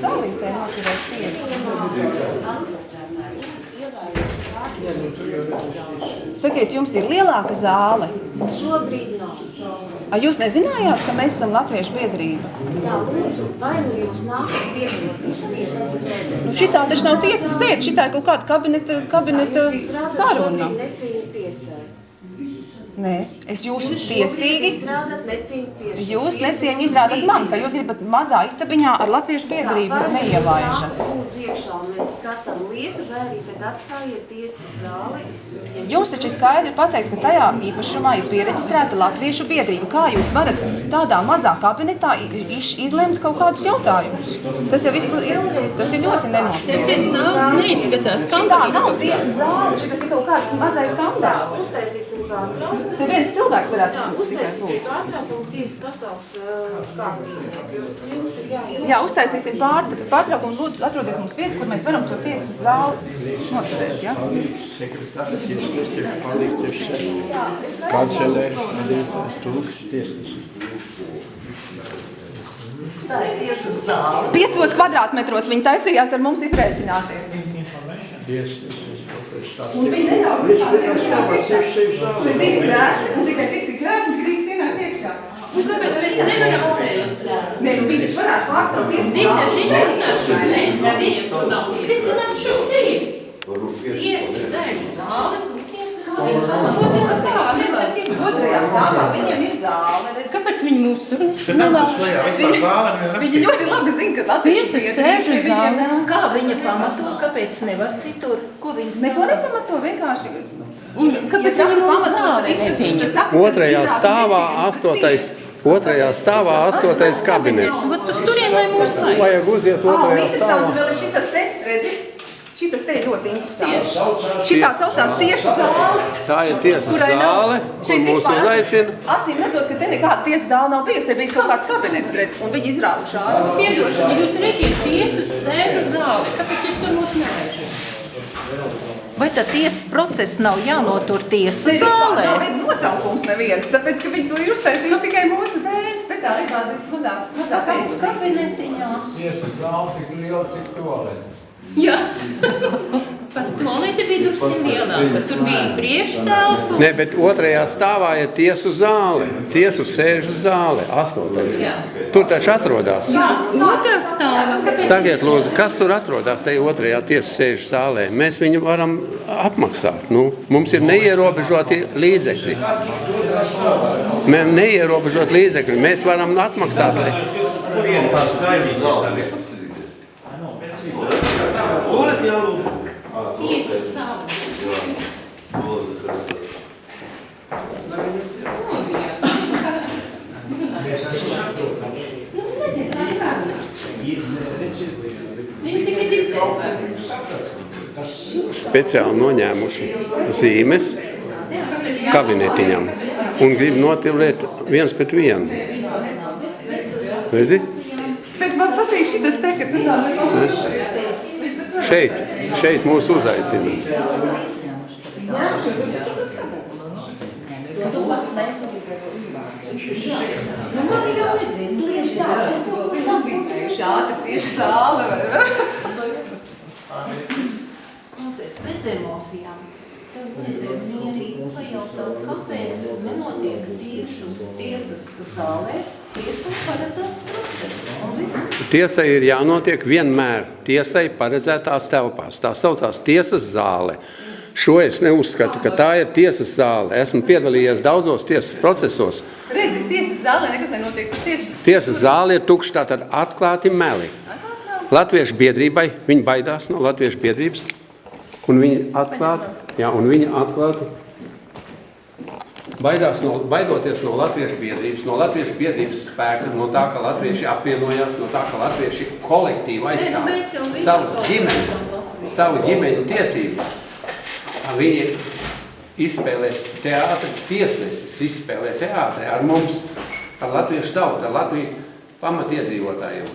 stāvītē noturēt cieņu. Sakiet, jums ir lielāka zāle? Šobrīd nav. A, jūs nezinājāt, ka mēs esam Latviešu biedrība? Jā, lūdzu, vai nu jūs nākat piedalīties tiesas sēdē? Nu, šitā taču nav tiesas sēde, šitā ir kaut kāda kabineta, kabineta Jūs izrādāt saruna. šobrīd necīņu tiesē. Nē, es jūsu Jūs tiesīgi. Jūs necieņu izrādat man, ka jūs gribat mazā istabiņā ar Latviešu biedrību neielaižat. Iekšā mēs skatām lietu, vai arī tad atstājiet tiesas zāli. Ja Jums taču skaidri pateikts, ka tajā īpašumā ir pieregistrēta Latviešu biedrība. Kā jūs varat tādā mazā kabinetā izlemt kaut kādus jautājumus? Tas jau viss ir, tas ir ļoti nenopietni. Pēc zāles neizskatās Tā kambariņas nav tiesas zāle, šis ir kaut kāds mazais. Uztaisīsim pārtraukumu. Te viens cilvēks varētu uztaisīsim būt. pārtraukumu, tiesa ir jāiet. Jā, uztaisīsim pār- pārtraukumu, lūdzu, atrodiet mums vietu, kur mēs varam to tiesas zāli noturēt. Ja? Sekretārs tiesnesis tiek palikts uz šeit. Kancelē vadītājs tulks tiesnesis. Piecos kvadrātmetros viņi taisījās ar mums izrēķināties. Tā. Un viņi neļauj sevi Tur bija krēsli, un tikai tik, cik krēsli drīkst ienākt iekšā. Un kāpēc mēs nevaram? Nē, nu viņi varētu pārcelt zāli Dita, šeit. runāšu, ne? Dita, nav. Dita, nāk šobrīd. Tiesas sēžu zāle, tur tiesas Otrajā stāvā viņiem ir zāle. Kāpēc viņi mūs tur nevienam Viņi ļoti labi zina, ka Latvijas Tiesas sēžu zālē. Kā viņa pamato, kāpēc nevar citur? Ko viņa Neko nepamato, vienkārši. Un kāpēc viņi mūs pamatot, zālē nepieņem? saka, Otrajā ir stāvā astotais, otrajā stāvā astotais kabinets. Vat uz turien, lai mūs vajag. Vajag uziet otrajā stāvā. Šitas te, ir ļoti interesanti. Šitā saucās tieši zāle. Tā ir tiesas zāle, kur mūs uzaicina. Acīm redzot, ka te nekāda tiesas zāle nav bijusi, te bijis kaut kāds kabinets, redz, un viņi izrāva šādu. Piedošana, jūs rēķiet tiesas sēžu zāli. Kāpēc jūs tur mūs nevežat? Vai tad tiesas process nav jānotur tiesu zālē? nav redz nosaukums neviens, tāpēc, ka viņi to ir uztaisījuši tikai mūsu dēļ, speciāli kādas mazā, mazā Pēc pēc. kabinetiņā. Tiesas zāle tik liela, cik tualete. Jā. Pat tualete bija drusku lielāka. Tur bija priekštelpa. Nē, bet otrajā stāvā ir tiesu zāle, tiesu sēžu zāle, astotais. Jā. Tur taču atrodas. Otrā stāvā. Sakiet, lūdzu, kas tur atrodas tajā otrajā tiesas sēžu zālē? Mēs viņu varam apmaksāt. Nu, mums ir neierobežoti līdzekļi. Mēs neierobežot līdzekļi. Mēs varam atmaksāt. Lai... Kurien tā skaidrs zāle? Jālūdzu. Tiesas zāle. Nobijās. Nu, nezinu, kā ir runāts. Viņi tikai diktē. speciāli noņēmuši zīmes kabinetiņam un grib notilēt viens pret vienu. Redzi? Bet man patīk šitas te, ka tu tā nekas. Šeit, šeit mūs uzaicina. Nu, man ir jau nedzinu, tieši tā, es to uzzīmēju, šāda tieši zāle var. Klausies, bez emocijām. Tev vajadzēja mierīgi pajautāt, kāpēc nenotiek tiešu tiesas zālē. Tiesas paredzēts process. Un viss. Tiesai ir jānotiek vienmēr tiesai paredzētās telpās. Tā saucās tiesas zāle. Šo es neuzskatu, ka tā ir tiesas zāle. Esmu piedalījies daudzos tiesas procesos. Redzi, tiesas zālē nekas nenotiek, tieši. Tiesas zāle ir tukša, tātad atklāti meli. Latviešu biedrībai, viņi baidās no latviešu biedrības, un viņi atklāti, jā, un viņi atklāti baidās no, baidoties no latviešu biedrības, no latviešu biedrības spēka, no tā, ka latvieši apvienojās, no tā, ka latvieši kolektīvi aizstāv savas ģimenes, savu ģimeņu tiesības. Viņi izspēlē teātri, tiesnesis izspēlē teātri ar mums, ar latviešu tautu, ar Latvijas pamatiedzīvotājiem.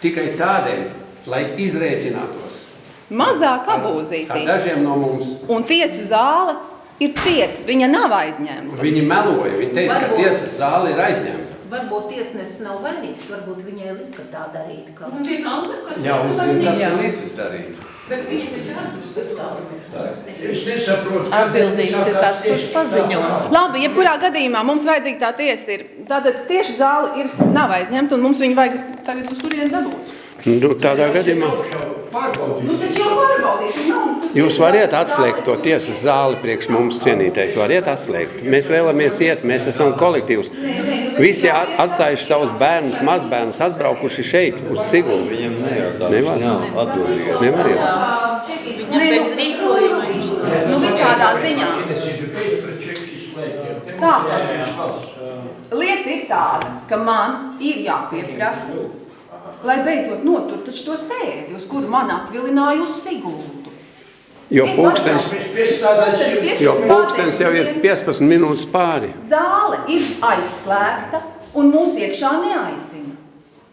Tikai tādēļ, lai izrēķinātos Mazā ar kabūzītī. dažiem no mums. Un tiesu zāle ir cieta, viņa nav aizņemta. Viņi meloja, viņi teica, ka tiesas zāle ir aizņemta. varbūt tiesnesis nav vainīgs, varbūt viņai lika tā darīt. Ka... Un vienalga, kas Jā, kas vainīgs. ir līdzis darīt. Bet viņi taču atpūst Es nesaprotu, Atbildīgs ir tas, kurš paziņo. Labi, jebkurā gadījumā mums vajadzīga tā tiesa. Ir. Tātad tieši zāle ir nav aizņemta, un mums viņu vajag tagad uz turieni dabūt. Nu, tādā gadījumā Nu, taču jau pārbaudīt, un nav. jūs variet atslēgt to tiesas zāli priekš mums cienītais. Variet atslēgt. Mēs vēlamies iet, mēs esam kolektīvs. Visi at- atstājuši savus bērnus, mazbērnus, atbraukuši šeit uz Sigulu. Viņam nejautā, Nevar. viņš atbildīgs. Nevar jau. Viņam bez rīkojuma izturēt. Nu, visādā ziņā. Tā. Lieta ir tāda, ka man ir jāpieprasa, lai beidzot notur taču to sēdi, uz kuru man atvilināja uz Siguldu. Jo atbraucu. jo pulkstens jau ir 15 minūtes pāri. Zāle ir aizslēgta un mūs iekšā neaicina.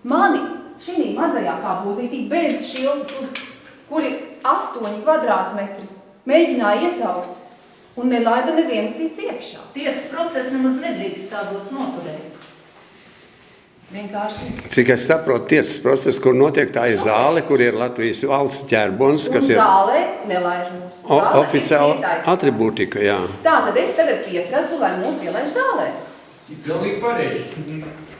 Mani šī mazajā kāpūzītī bez šiltas, un- kur ir astoņi kvadrātmetri, mēģināja iesaukt un nelaida nevienu citu iekšā. Tiesas process nemaz nedrīkst tādos noturēt. Vienkārši. Cik es saprotu, tiesas process, kur notiek tā ir zāle, kur ir Latvijas valsts ķērbons, kas ir zālē nelaiž mūs. o- Zāle oficiāla atribūtika. Jā. Tā tad es tagad pieprasu, lai mūs ielaiž zālē. Pilnīgi pareizi.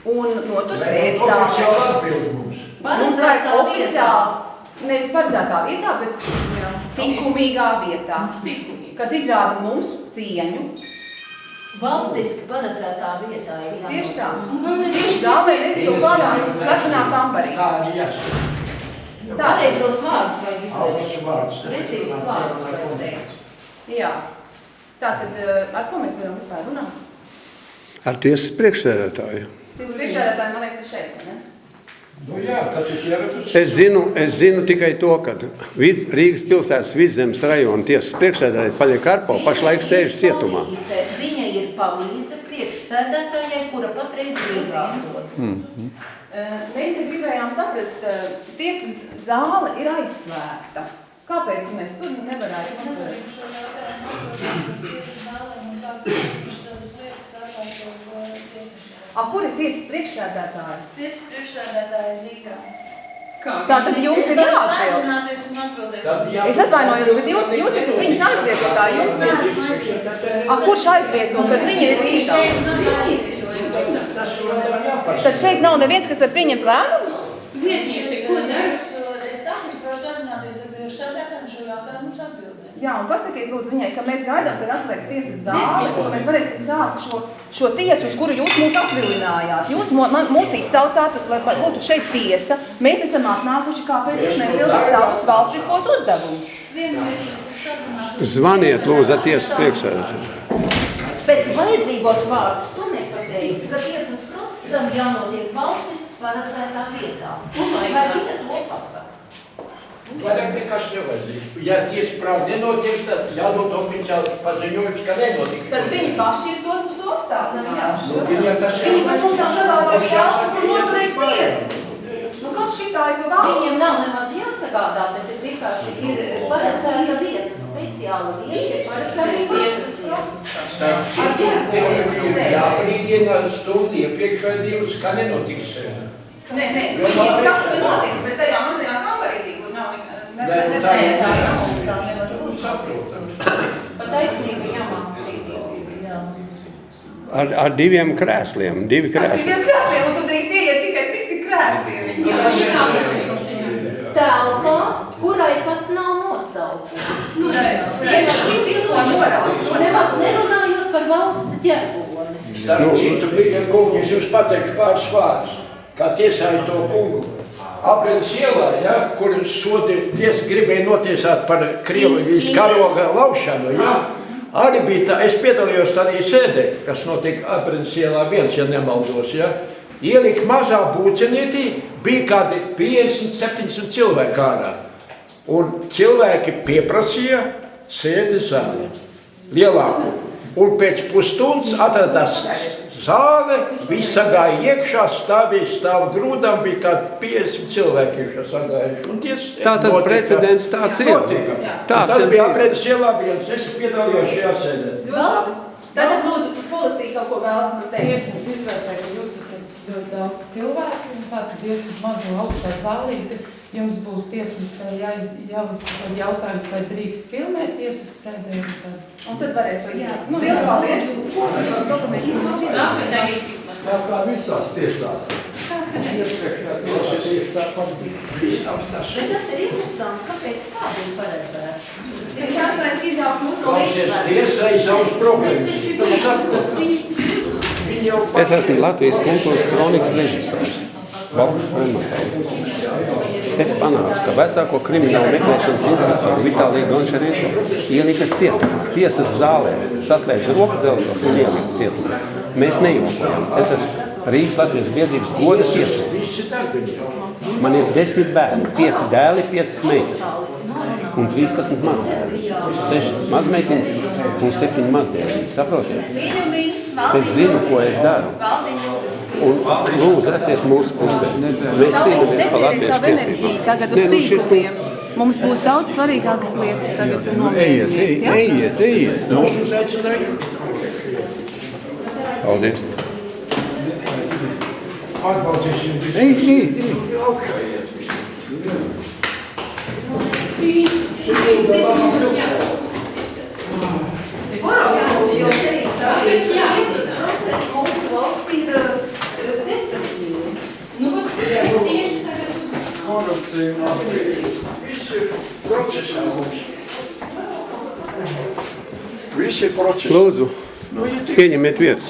Un notur sēdi Oficiāli zālē. atbild mums. Mums vajag oficiāli, nevis paredzētā vietā, bet likumīgā vietā, Likumīgi. kas izrāda mums cieņu. Valstiski paredzētā vietā ir jānotur. Tieši tā. Ir Tieši zālē nevis to pārās slepenā kambarī. Tā arī jāsaka. Tā, Pareizos vārdus vajag Augsts izvēlēties. vārds. Vajag teikt. jā. Tā tad, eh, ar ko mēs varam vispār runāt? Ar tiesas priekšsēdētāju. Tas priekšēdētāji, man liekas, ir šeit, ne? Nu jā, ir. Es zinu, es zinu tikai to, ka Vid- Rīgas pilsētas vidzemes rajona tiesas priekšsēdētāja Paļa Karpo pašlaik sēž cietumā. Viņa ir palīdze priekšsēdētājai, kura patreiz Rīgā atrodas. Eh, Mēs te gribējām saprast, eh, tiesas zāle ir aizslēgta. Kāpēc mēs tur nevarētu noturēt? A, kur ir tiesas priekšsēdētāji? Tiesas priekšsēdētāja ir Rīgā. Tā tad jums ir jāatbild. Es atvainojos, bet jūs, jūs esat viņas aizvietotāji. Jūs neesat kurš aizvieto, kad viņa ir Rīgā? Tad šeit nav neviens, kas var pieņemt lēmumus? Vietniece, ko dara? Es saku, es varu sazināties ar priekšsēdētājiem un šo jautājumu mums atbildēt. Jā, un pasakiet lūdzu viņai, ka mēs gaidām, kad atslēgs tiesas zāli, un mēs varēsim sākt šo, šo tiesu, uz kuru jūs mūs atvilinājāt. Jūs man, mūs izsaucāt, lai būtu šeit tiesa. Mēs esam atnākuši, kāpēc jūs nepildat savus valstiskos uzdevumus. Zvaniet, lūdzu, ar tiesas priekšsēdētāju. Bet vajadzīgos vārdus tu nepateici, ka tiesas procesam jānotiek valstiski paredzētā vietā. Un Vai viņa to pasaka? Vairāk nekas nevajadzīgs. Ja tiesa prāva nenotiek, tad jādod oficiāli paziņojums, ka nenotika. Tad viņi paši ir to, to apstādinājuši. Nu, viņiem tas Viņi pat mums nav sagādājuši telpu, kur noturēt tiesu. Nu, kas šitā ir pa valsts? Viņiem nav nemaz jāsagādā, bet ir vienkārši ir paredzēta vieta, speciāla vieta, ir paredzēta tiesas procesā. Ar Tev ģerboni ir jābrīdina stundu iepriekš vai divas, ka nenotiks. Nē, nē, viņiem saka, ka notiks, bet tajā mazajā kambarītī, kur nav ne- ne- Nē, nu tā ir. Tā tā nevar būt. Saprotam. Pa taisnību jāmācīt. Jā. Ar, ar diviem krēsliem. Divi Ar krēsli. diviem krēsliem, un tu drīkst ieiet tikai tik, cik krēsli ir viņi. Jā, priekšsēdētāja. Telpā, kurai pat nav nosaukuma. Nu, redz, Tieši šī pilnā norādes. Nemaz nerunājot par valsts ģerboni. Starp citu, Brīdien kungi, es jums pateikšu pāris vārdus. Kā tiesāja to kungu. Aprils ielā, ja, kur sodi tiesa gribēja notiesāt par Krievijas karoga laušanu, ja, arī bija tā, es piedalījos tādā sēdē, kas notika Aprils ielā viens, ja nemaldos, ja. Ielika mazā būcenītī, bija kādi 50-70 cilvēki ārā. Un cilvēki pieprasīja sēdi zāli, lielāku. Un pēc pusstundas atradās zāle, visi gāja iekšā, stāvēja stāv grūdām, bija kādi 50 cilvēki iekšā sagājuši. Un ties, Tātad notika- precedents tāds ir. Notika. Tāds tas ir bija aprēķis ielā viens, es piedalījos šajā sēdē. Ļoti labi. Tagad lūdzu, uz policiju kaut ko vēlas man teikt. Tiesnes izvērtē, ka jūs esat daudz cilvēku, un tā tad ies uz mazo augstā zālīti, jums būs tiesnesē jāiz, jāuzdod jautājums, vai drīkst filmēt tiesas sēdē, un tad. Un tad varēs to izdarīt. Nu, liels paldies. Dokuments. Labi, tagad vismaz. Tā kā visās tiesās. Tas. Bet tas ir interesanti, kāpēc tā bija paredzēta. Ir jāstāj izjaukt mūsu no līdzsvaru. tiesai savas problēmas. Tas Es esmu Latvijas kultūras kronikas režisors, Valks Frematājs. Es panācu, ka vecāko kriminālu meklēšanas inspektoru Vitāliju Gončarietu ielika cietumā, tiesas zālē, saslēdz roku dzelžos un ielika cietumā. Mēs nejokojam. Es esmu Rīgas Latvijas biedrības goda darbinieki. Man ir desmit bērni, pieci dēli, piecas meitas un 13 mazdēli. Sešas mazmeitiņas un septiņi mazdēli. Saprotiet? Es zinu, ko es daru. Un lūdzu, esiet mūsu pusē. Mēs cīnāmies par latviešu tiesībām. Tagad uz Nē, nu, šis sīkumiem. Mums būs daudz svarīgākas lietas tagad Ejiet, nomierināties, ja? ejiet, ejiet. Nu, Mūsu uzaicinājumu. Paldies. Atbalstīsim visu. Ej, ej, ej. Augšājiet Kāpēc jāsaka? Process mūsu valstī ir eh, destruktīvi. Nu, vat, es tieši tagad Viss ir procesā mums. Viss ir procesā. Lūdzu, ieņemiet vietas.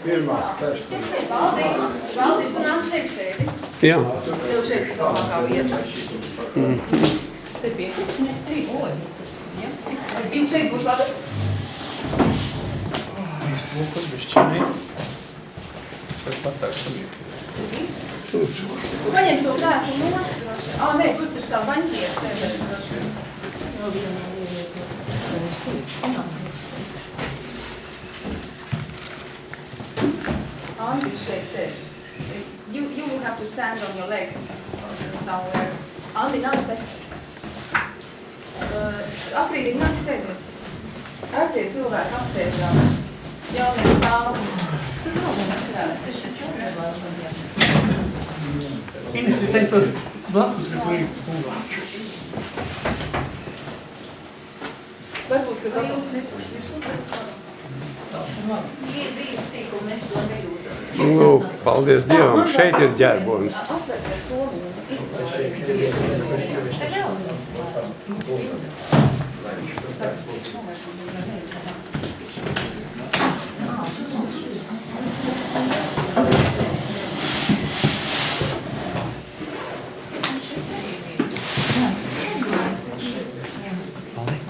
Pirmās personas. Valdības, nāk šeit sēdi. Jā, Tev šeit ir labākā vieta. Te pietiekties trīs ozi. Ja? Cik Viņš šeit būs labi. Paņem to krēslu nost. droši. Ā, nē, tur taču tā baņķies. sēdēs, droši vien. Andis šeit sēž. You, you will have to stand on your legs somewhere. Andi, nāc te. Uh, Astrid, nāc sēdies. Vecie cilvēki apsēžās. Jaunie stāv. Tur nav viens krēsls, tas šeit jau nevar. Ines ir teikt, tur blakus līdz kungām. Varbūt, ka jūs un tad varam. Ir dzīves sīkumi, mēs to nejūtam. nu, paldies Dievam, šeit ir ģērbonis. Apvērties to un izklausīties. Tad vēl.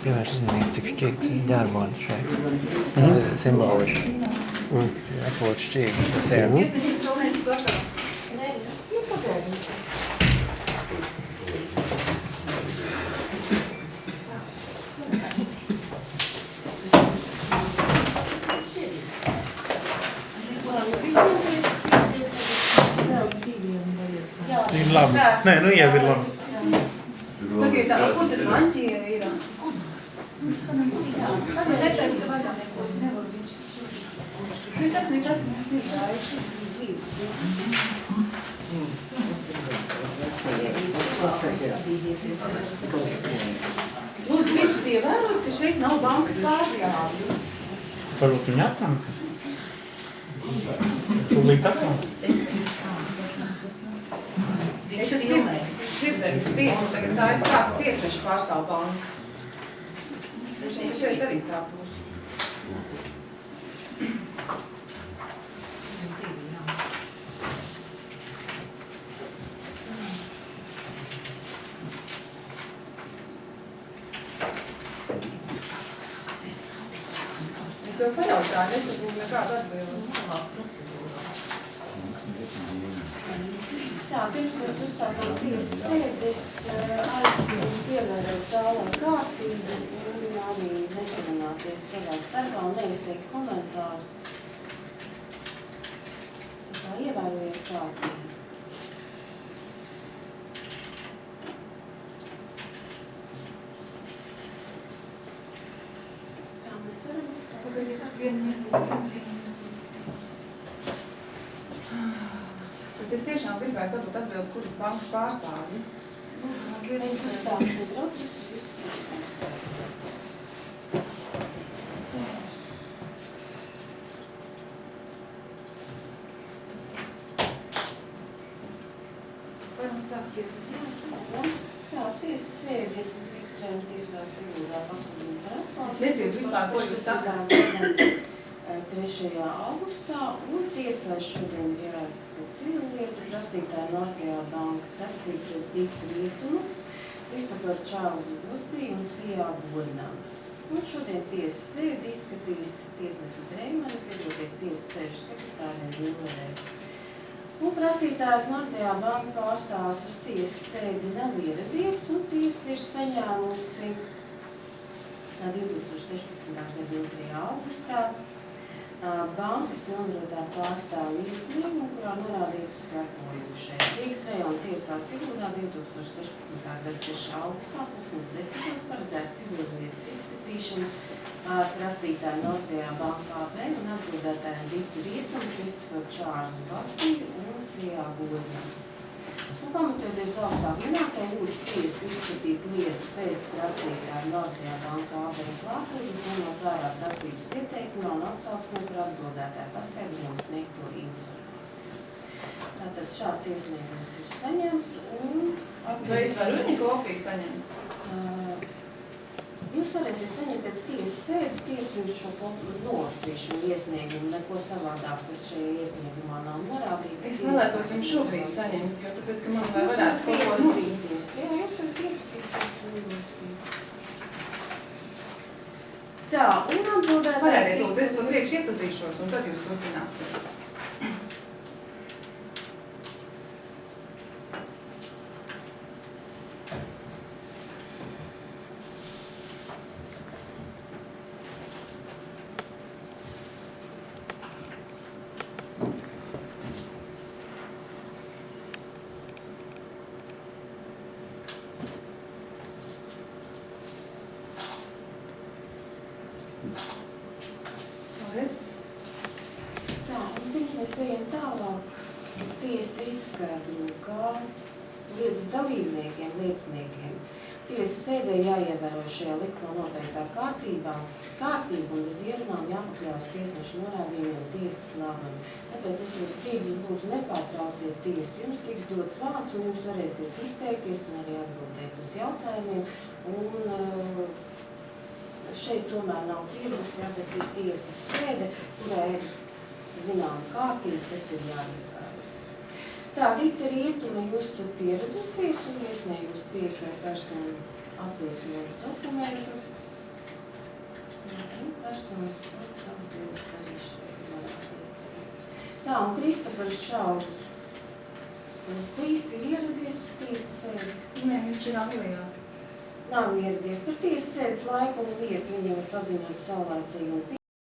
Pievērš uzmanību, cik šķīgs ir ģērbonis šeit. Tas ir simboliski. Atfot šķīgi pa sevi. Iesniedzīs vēl neesmu gatava. Nē, nu pagaidi. Ir labi. Nē, nu jau ir labi. Tā, kur tad ir? Tad netaisa vaļā neko, es nevaru viņš. Nekas, nekas, nekas ir vajag. Lūdzu, visus ievērot, ka šeit nav bankas pārstāvju. Varbūt viņi atnāks. Tūlīt atnāks. Es esmu dzirdējis, ka tiesas tagad tā ir tā, ka tiesneši pārstāv bankas. Šeit, šeit arī tā būs. Es jau pajautāju, nesaprotu nekādu atbildi. Tā, pirms mēs uzsākām tiesas sēdi, es eh, aicinu jūs ievērot zālē kārtību un arī nesarunāties savā starpā un neizteikt komentārus. Tā kā ievērojiet. Pagaidiet, vienu minūti. tiešām gribētu dabūt atbildi, kur ir bankas pārstāvji. Izskaidrot. uzsāksim procesu, visu izsāksim. Varam sākt tiesas. Jā, tiesa sēdi ekstrēma tiesā Siguldā pasludina Lieciet vispār, ko jūs sakat. 3. augustā, un tiesā šodien ir jāizskat civillieta prasītāja Norkajā banka prasīt pret divu rietumu, Kristoferu Čārlzu Busbiju un Sijā Boļnams. Un šodien tiesas sēdi izskatīs tiesnesi Dreimani, piedoties tiesas sēžu sekretārē Villerē. Un prasītājs Nordijā banka pārstāvs uz tiesas sēdi nav ieradies, un tiesa ir saņēmusi 2016. gada 2. augustā bankas pilnvarotā pārstāvja iesniegumu, kurā norādīts sekojušais. Rīgas rajona tiesā Siguldā 2016. gada 3. augustā 2010. paredzēta civilietas izskatīšana ar prasītāju Nordijā bankā B un atbildētājiem Vitu Rietumu, Kristofu Čārzu Baspiju un Sijā Godņams. Pamatoties augstāk minētā lūdzu tiesu izskatīt lietu pēc prasītāja Nordijā bankā AB klātbūtnes, ņemot vērā prasības pieteikumā un atsauksmē par atbildētāju paskaidrojumu sniegto informāciju. Tātad šāds iesniegums ir saņemts un Vai es varu viņa kopiju saņemt? Uh, Jūs varēsiet saņemt pēc tiesas sēdes tiesu šo un iesniegumu, neko savādāk, kas šajā iesniegumā nav norādīts. Es vēlētos jums šobrīd saņemt, jo tāpēc, ka man Jūs varētu iepazīties, jā, jūs varat izlasīt. Tā, un atbildēt. Lūdzu, es pa priekšu iepazīšos, un tad jūs turpināsiet. Paldies. Tā, un pirms mēs ejam tālāk, tiesa izskaidro, ka lietas dalībniekiem, lieciniekiem, tiesas sēdē jāievēro šajā likumā noteiktā kārtībā, kārtība un bez ierunām jāpakļaujas tiesnešu norādījumiem tiesas lēmumiem. Tāpēc es jūs brīdi lūdzu nepārtrauciet tiesu. Jums tiks dots vārds un jūs varēsiet izteikties un arī atbildēt uz jautājumiem. Un, uh, šeit tomēr nav tirgus, jā, bet ir tiesas sēde, kurā ir zināma kārtība, kas ir jāievēro. Tā, Dita Rietuma, jūs esat ieradusies un iesniegus tiesai personu apliecinošu dokumentu. Personas apcauties arī šeit. Tā, un Kristofers Šaus, tas bijis ir ieradies uz tiesas sēdi. Nē, viņš ir Anglijā. Nav ieradies par tiesas sēdes laiku un vietu, viņam ir paziņot saulēcīgi un